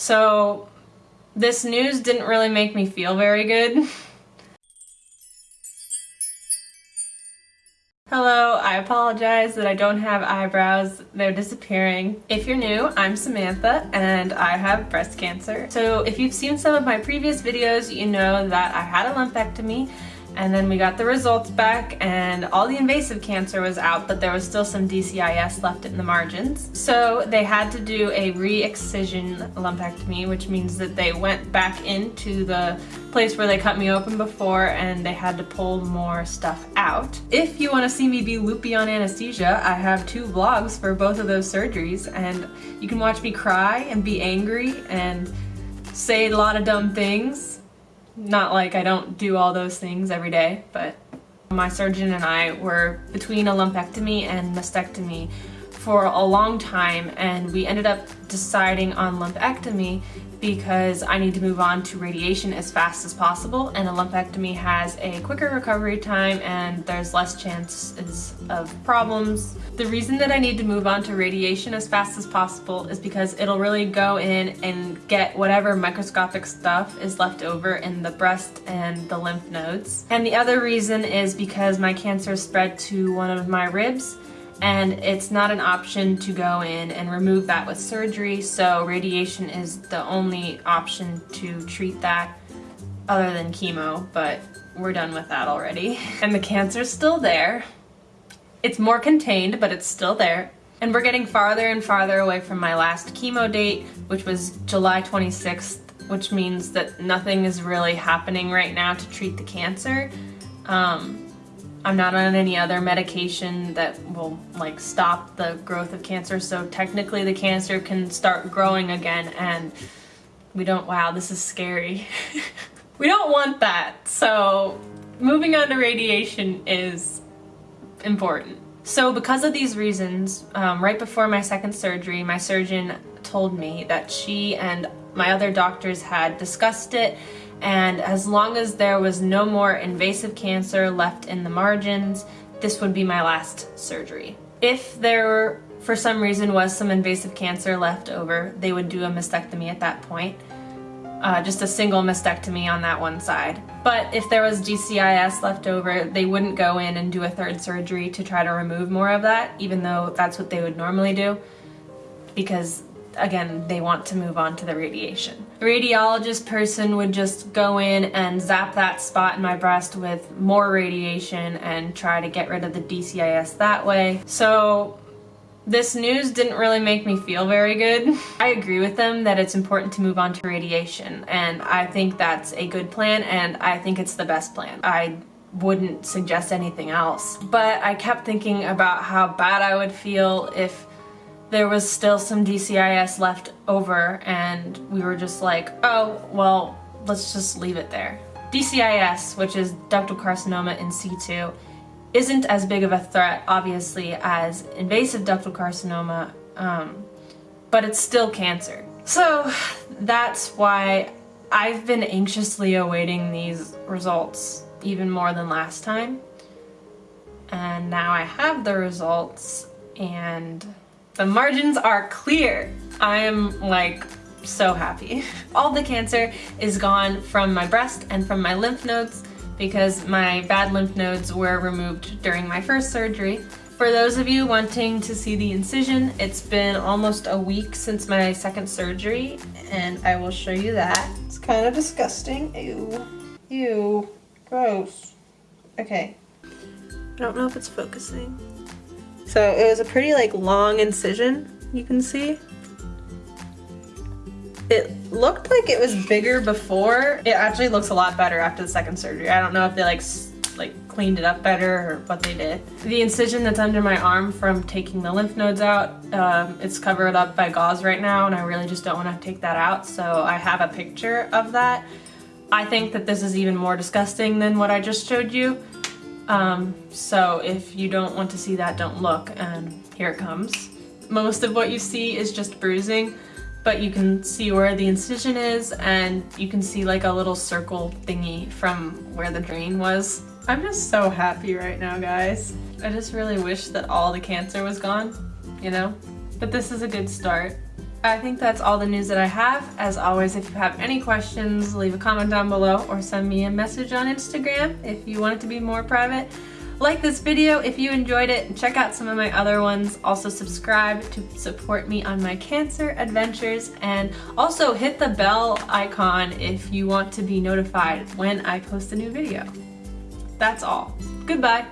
So this news didn't really make me feel very good. Hello, I apologize that I don't have eyebrows. They're disappearing. If you're new, I'm Samantha and I have breast cancer. So if you've seen some of my previous videos, you know that I had a lumpectomy and then we got the results back and all the invasive cancer was out, but there was still some DCIS left in the margins. So they had to do a re-excision lumpectomy, which means that they went back into the place where they cut me open before and they had to pull more stuff out. If you want to see me be loopy on anesthesia, I have two vlogs for both of those surgeries and you can watch me cry and be angry and say a lot of dumb things not like I don't do all those things every day, but my surgeon and I were between a lumpectomy and mastectomy for a long time and we ended up deciding on lumpectomy because I need to move on to radiation as fast as possible and a lumpectomy has a quicker recovery time and there's less chances of problems. The reason that I need to move on to radiation as fast as possible is because it'll really go in and get whatever microscopic stuff is left over in the breast and the lymph nodes. And the other reason is because my cancer spread to one of my ribs and it's not an option to go in and remove that with surgery so radiation is the only option to treat that other than chemo but we're done with that already. And the cancer's still there. It's more contained but it's still there. And we're getting farther and farther away from my last chemo date which was July 26th which means that nothing is really happening right now to treat the cancer. Um, I'm not on any other medication that will like stop the growth of cancer so technically the cancer can start growing again and we don't wow this is scary. We don't want that. So moving on to radiation is important. So because of these reasons um, right before my second surgery my surgeon told me that she and my other doctors had discussed it and as long as there was no more invasive cancer left in the margins, this would be my last surgery. If there, for some reason, was some invasive cancer left over, they would do a mastectomy at that point. Uh, just a single mastectomy on that one side. But if there was DCIS left over, they wouldn't go in and do a third surgery to try to remove more of that, even though that's what they would normally do, because again, they want to move on to the radiation. The radiologist person would just go in and zap that spot in my breast with more radiation and try to get rid of the DCIS that way. So this news didn't really make me feel very good. I agree with them that it's important to move on to radiation and I think that's a good plan and I think it's the best plan. I wouldn't suggest anything else. But I kept thinking about how bad I would feel if there was still some DCIS left over and we were just like, oh, well, let's just leave it there. DCIS, which is ductal carcinoma in situ, isn't as big of a threat, obviously, as invasive ductal carcinoma, um, but it's still cancer. So that's why I've been anxiously awaiting these results even more than last time. And now I have the results and the margins are clear. I am like so happy. All the cancer is gone from my breast and from my lymph nodes because my bad lymph nodes were removed during my first surgery. For those of you wanting to see the incision, it's been almost a week since my second surgery and I will show you that. It's kind of disgusting. Ew. Ew. Gross. Okay. I don't know if it's focusing. So it was a pretty like long incision, you can see. It looked like it was bigger before. It actually looks a lot better after the second surgery. I don't know if they like like cleaned it up better or what they did. The incision that's under my arm from taking the lymph nodes out, um, it's covered up by gauze right now and I really just don't want to take that out. So I have a picture of that. I think that this is even more disgusting than what I just showed you. Um, so if you don't want to see that, don't look, and here it comes. Most of what you see is just bruising, but you can see where the incision is, and you can see like a little circle thingy from where the drain was. I'm just so happy right now, guys. I just really wish that all the cancer was gone, you know? But this is a good start. I think that's all the news that I have. As always, if you have any questions, leave a comment down below or send me a message on Instagram if you want it to be more private. Like this video if you enjoyed it and check out some of my other ones. Also subscribe to support me on my cancer adventures and also hit the bell icon if you want to be notified when I post a new video. That's all. Goodbye.